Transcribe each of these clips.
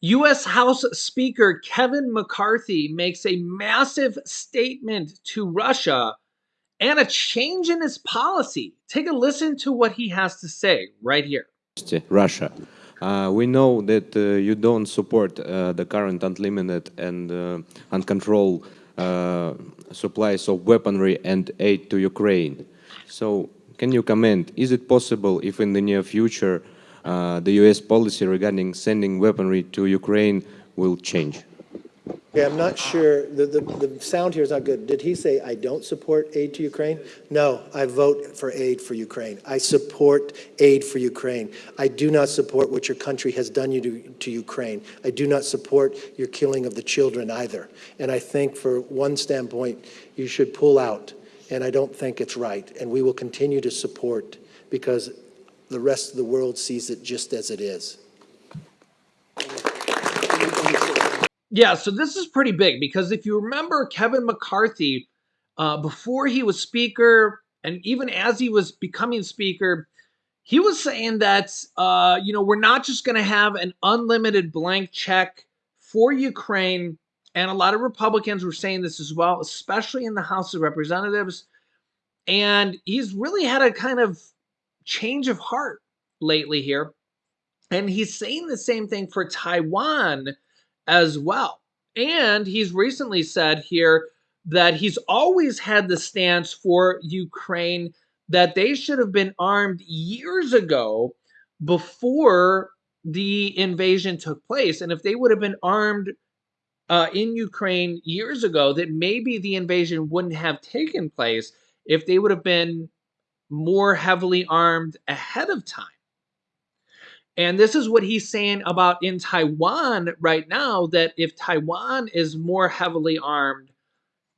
U.S. House Speaker Kevin McCarthy makes a massive statement to Russia and a change in his policy. Take a listen to what he has to say right here. Russia. Uh, we know that uh, you don't support uh, the current unlimited and uh, uncontrolled uh, supplies of weaponry and aid to Ukraine. So, can you comment? Is it possible if in the near future uh, the US policy regarding sending weaponry to Ukraine will change? Okay, I'm not sure, the, the, the sound here is not good. Did he say, I don't support aid to Ukraine? No, I vote for aid for Ukraine. I support aid for Ukraine. I do not support what your country has done you to, to Ukraine. I do not support your killing of the children either. And I think for one standpoint, you should pull out. And I don't think it's right. And we will continue to support because the rest of the world sees it just as it is. Yeah, so this is pretty big because if you remember Kevin McCarthy, uh, before he was speaker, and even as he was becoming speaker, he was saying that uh, you know we're not just going to have an unlimited blank check for Ukraine, and a lot of Republicans were saying this as well, especially in the House of Representatives. And he's really had a kind of change of heart lately here, and he's saying the same thing for Taiwan as well. And he's recently said here that he's always had the stance for Ukraine that they should have been armed years ago before the invasion took place. And if they would have been armed uh, in Ukraine years ago, that maybe the invasion wouldn't have taken place if they would have been more heavily armed ahead of time. And this is what he's saying about in Taiwan right now that if Taiwan is more heavily armed,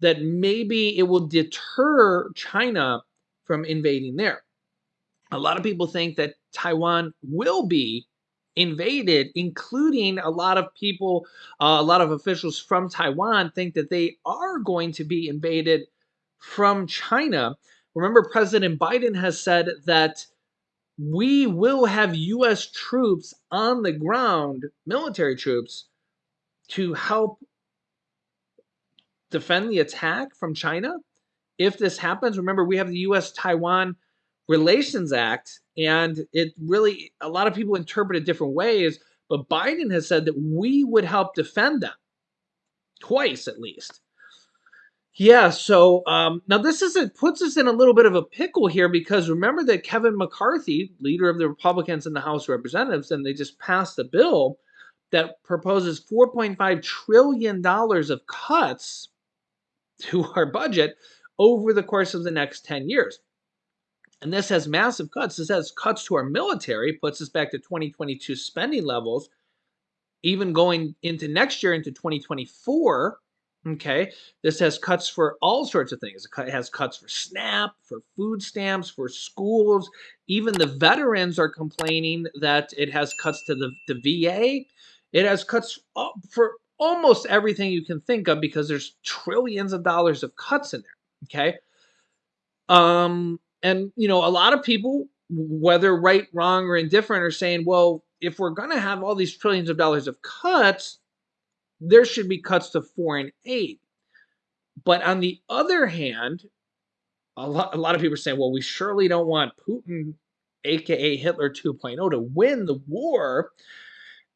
that maybe it will deter China from invading there. A lot of people think that Taiwan will be invaded, including a lot of people, uh, a lot of officials from Taiwan think that they are going to be invaded from China. Remember, President Biden has said that we will have U.S. troops on the ground, military troops, to help defend the attack from China. If this happens, remember we have the U.S. Taiwan Relations Act, and it really, a lot of people interpret it different ways, but Biden has said that we would help defend them twice at least. Yeah, so um, now this is it puts us in a little bit of a pickle here because remember that Kevin McCarthy, leader of the Republicans in the House of Representatives, and they just passed a bill that proposes 4.5 trillion dollars of cuts to our budget over the course of the next 10 years. And this has massive cuts. This has cuts to our military, puts us back to 2022 spending levels, even going into next year into 2024 Okay, this has cuts for all sorts of things. It has cuts for SNAP, for food stamps, for schools. Even the veterans are complaining that it has cuts to the, the VA. It has cuts for almost everything you can think of because there's trillions of dollars of cuts in there. Okay. Um, and you know, a lot of people, whether right, wrong, or indifferent, are saying, well, if we're going to have all these trillions of dollars of cuts, there should be cuts to foreign aid. But on the other hand, a lot, a lot of people are saying, well, we surely don't want Putin, aka Hitler 2.0, to win the war.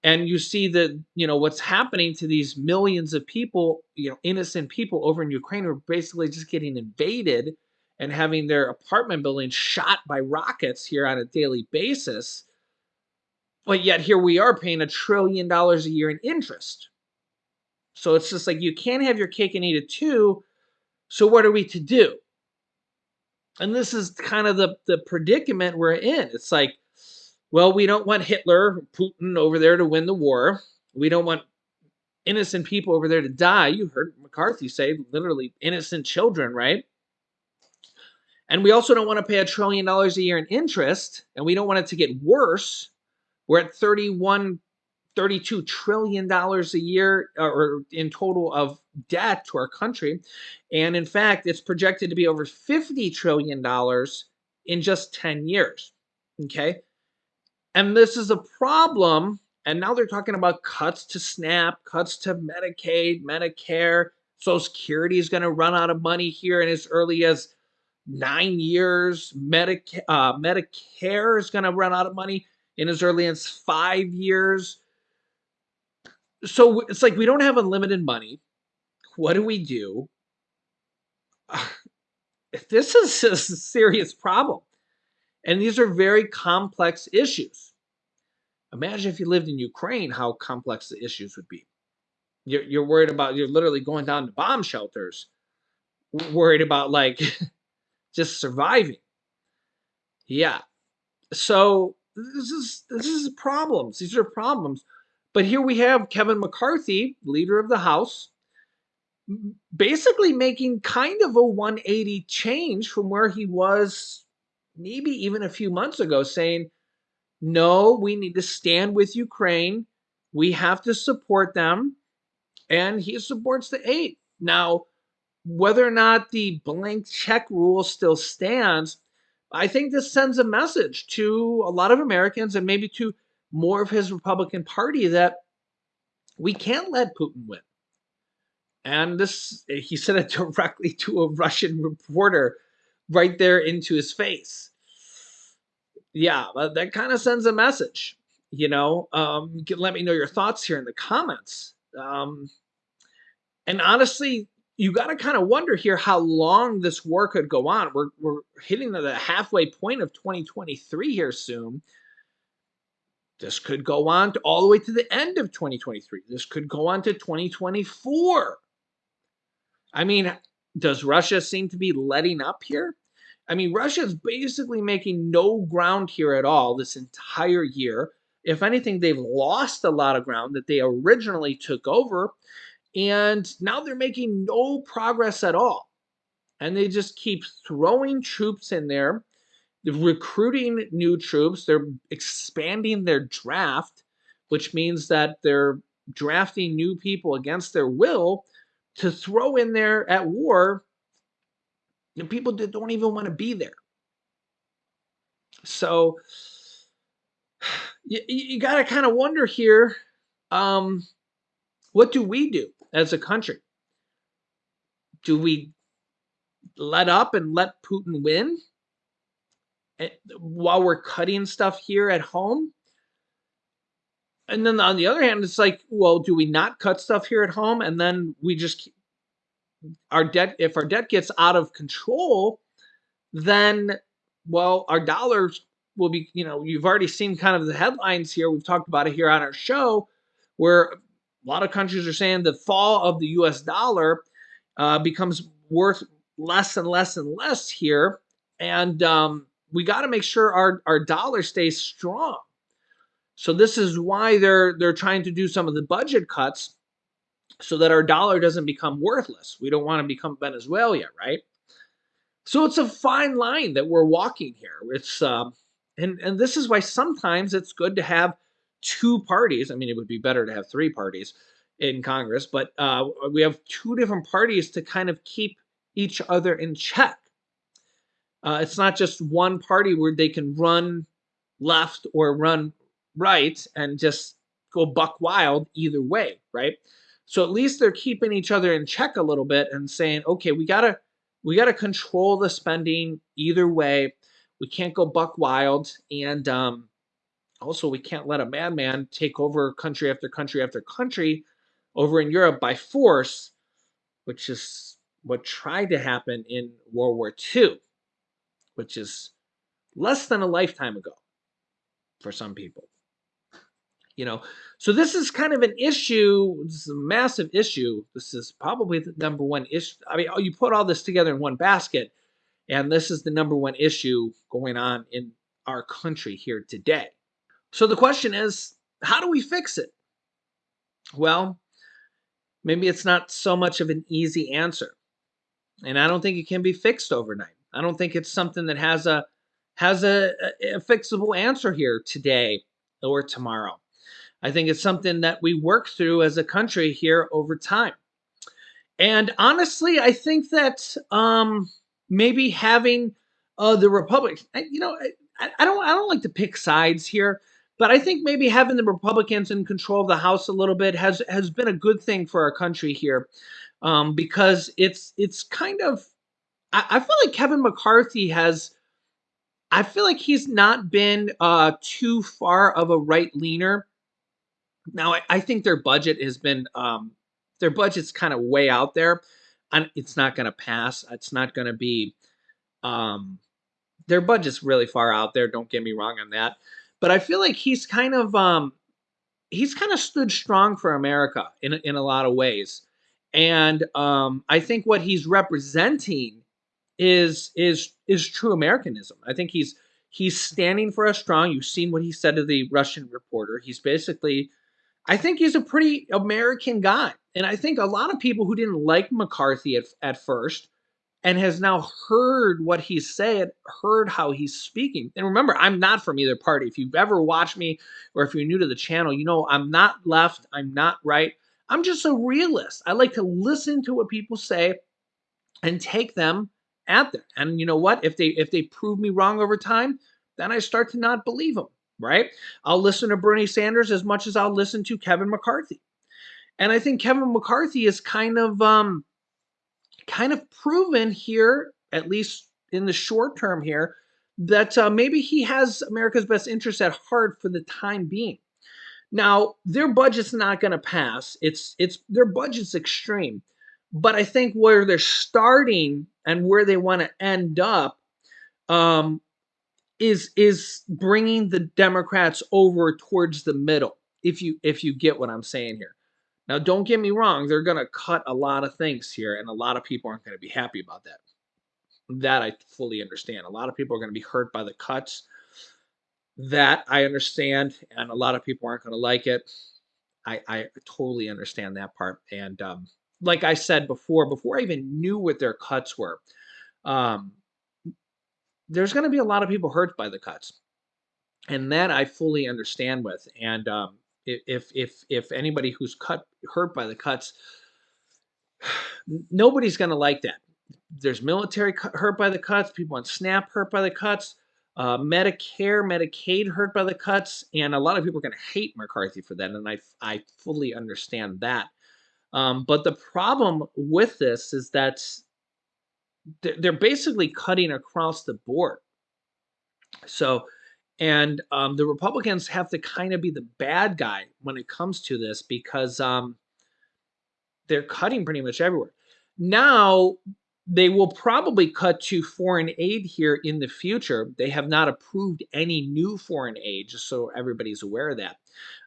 And you see that, you know, what's happening to these millions of people, you know, innocent people over in Ukraine who are basically just getting invaded and having their apartment buildings shot by rockets here on a daily basis. But yet here we are paying a trillion dollars a year in interest. So it's just like you can't have your cake and eat it too. So what are we to do? And this is kind of the, the predicament we're in. It's like, well, we don't want Hitler, Putin over there to win the war. We don't want innocent people over there to die. You heard McCarthy say literally innocent children, right? And we also don't want to pay a trillion dollars a year in interest, and we don't want it to get worse. We're at 31 $32 trillion a year uh, or in total of debt to our country. And in fact, it's projected to be over $50 trillion in just 10 years. Okay. And this is a problem And now they're talking about cuts to SNAP, cuts to Medicaid, Medicare. Social Security is going to run out of money here in as early as nine years. Medica- uh, Medicare is going to run out of money in as early as five years. So it's like we don't have unlimited money. What do we do? this is a serious problem. And these are very complex issues. Imagine if you lived in Ukraine, how complex the issues would be. You're, you're worried about, you're literally going down to bomb shelters, worried about like just surviving. Yeah. So this is this is problems. These are problems. But here we have Kevin McCarthy, leader of the House, basically making kind of a 180 change from where he was maybe even a few months ago, saying, no, we need to stand with Ukraine. We have to support them. And he supports the eight. Now, whether or not the blank check rule still stands, I think this sends a message to a lot of Americans and maybe to more of his Republican Party that we can't let Putin win. And this, he said it directly to a Russian reporter right there into his face. Yeah, that kind of sends a message. You know, um, let me know your thoughts here in the comments. Um, and honestly, you got to kind of wonder here how long this war could go on. We're, we're hitting the halfway point of 2023 here soon. This could go on to all the way to the end of 2023. This could go on to 2024. I mean, does Russia seem to be letting up here? I mean, Russia is basically making no ground here at all this entire year. If anything, they've lost a lot of ground that they originally took over. And now they're making no progress at all. And they just keep throwing troops in there, recruiting new troops, they're expanding their draft, which means that they're drafting new people against their will to throw in there at war the people that don't even want to be there. So you, you got to kind of wonder here um, what do we do? as a country? Do we let up and let Putin win while we're cutting stuff here at home? And then on the other hand, it's like, well, do we not cut stuff here at home and then we just our debt if our debt gets out of control, then well, our dollars will be, you know, you've already seen kind of the headlines here. We've talked about it here on our show where a lot of countries are saying the fall of the US dollar uh, becomes worth less and less and less here. And um, we got to make sure our, our dollar stays strong. So this is why they're they're trying to do some of the budget cuts so that our dollar doesn't become worthless. We don't want to become Venezuela, right? So it's a fine line that we're walking here. It's um, and and this is why sometimes it's good to have two parties. I mean, it would be better to have three parties in Congress, but uh, we have two different parties to kind of keep each other in check. Uh, it's not just one party where they can run left or run right and just go buck wild either way, right? So at least they're keeping each other in check a little bit and saying, okay, we gotta we gotta control the spending either way. We can't go buck wild, and um, also, we can't let a madman take over country after country after country over in Europe by force, which is what tried to happen in World War II, which is less than a lifetime ago for some people. You know, so this is kind of an issue. This is a massive issue. This is probably the number one issue. I mean, oh, you put all this together in one basket, and this is the number one issue going on in our country here today. So the question is, how do we fix it? Well, maybe it's not so much of an easy answer. And I don't think it can be fixed overnight. I don't think it's something that has a has a, a, fixable answer here today or tomorrow. I think it's something that we work through as a country here over time. And honestly, I think that um, maybe having uh, the Republic, you know, I, I don't I don't like to pick sides here But I think maybe having the Republicans in control of the House a little bit has has been a good thing for our country here, um, because it's it's kind of I, I feel like Kevin McCarthy has. I feel like he's not been uh, too far of a right leaner. Now I, I think their budget has been um, their budget's kind of way out there, and it's not going to pass. It's not going to be. Um, their budget's really far out there. Don't get me wrong on that, but I feel like he's kind of um, he's kind of stood strong for America in in a lot of ways, and um, I think what he's representing is is is true Americanism. I think he's he's standing for us strong. You've seen what he said to the Russian reporter. He's basically, I think he's a pretty American guy, and I think a lot of people who didn't like McCarthy at at first and has now heard what he said, heard how he's speaking. And remember, I'm not from either party. If you've ever watched me or if you're new to the channel, you know I'm not left, I'm not right. I'm just a realist. I like to listen to what people say and take them at them. And you know what? If they if they prove me wrong over time, then I start to not believe them, right? I'll listen to Bernie Sanders as much as I'll listen to Kevin McCarthy. And I think Kevin McCarthy is kind of um kind of proven here, at least in the short term here, that uh, maybe he has America's best interest at heart for the time being. Now, their budget's not going to pass. It's it's their budget's extreme, but I think where they're starting and where they want to end up um, is is bringing the Democrats over towards the middle. If you if you get what I'm saying here. Now, don't get me wrong, they're going to cut a lot of things here, and a lot of people aren't going to be happy about that. That I fully understand. A lot of people are going to be hurt by the cuts. That I understand, and a lot of people aren't going to like it. I, I totally understand that part. And um, like I said before, before I even knew what their cuts were, um, there's going to be a lot of people hurt by the cuts. And that I fully understand with. And um, if if if anybody who's cut hurt by the cuts nobody's going to like that there's military hurt by the cuts people on snap hurt by the cuts uh, medicare medicaid hurt by the cuts and a lot of people are going to hate mccarthy for that and i i fully understand that um, but the problem with this is that they're basically cutting across the board so and um, the Republicans have to kind of be the bad guy when it comes to this because um, they're cutting pretty much everywhere. Now, they will probably cut to foreign aid here in the future. They have not approved any new foreign aid, just so everybody's aware of that.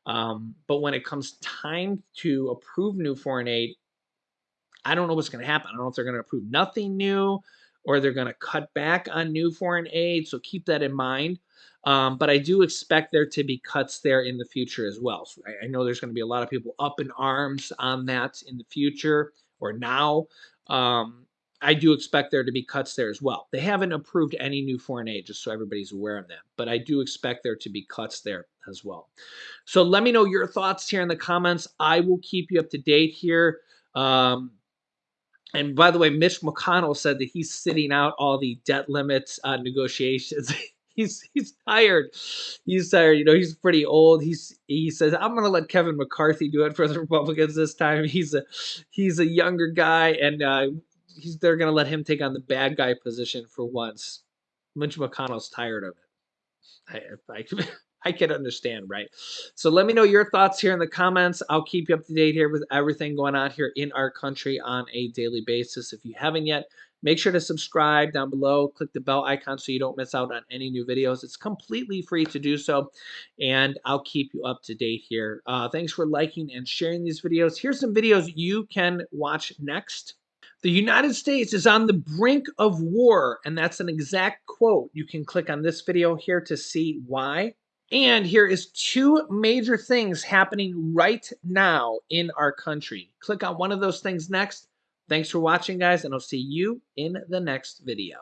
Um, but when it comes time to approve new foreign aid, I don't know what's going to happen. I don't know if they're going to approve nothing new or they're going to cut back on new foreign aid. So keep that in mind. Um, but I do expect there to be cuts there in the future as well. So I, I know there's going to be a lot of people up in arms on that in the future or now. Um, I do expect there to be cuts there as well. They haven't approved any new foreign aid, just so everybody's aware of that. But I do expect there to be cuts there as well. So let me know your thoughts here in the comments. I will keep you up to date here. Um, and by the way, Mitch McConnell said that he's sitting out all the debt limits uh, negotiations. he's he's tired. He's tired. You know, he's pretty old. He's he says I'm going to let Kevin McCarthy do it for the Republicans this time. He's a he's a younger guy, and uh, he's they're going to let him take on the bad guy position for once. Mitch McConnell's tired of it. I, I, I can understand, right? So let me know your thoughts here in the comments. I'll keep you up to date here with everything going on here in our country on a daily basis. If you haven't yet, Make sure to subscribe down below. Click the bell icon so you don't miss out on any new videos. It's completely free to do so, and I'll keep you up to date here. Uh, thanks for liking and sharing these videos. Here's some videos you can watch next. The United States is on the brink of war, and that's an exact quote. You can click on this video here to see why. And here is two major things happening right now in our country. Click on one of those things next Thanks for watching, guys, and I'll see you in the next video.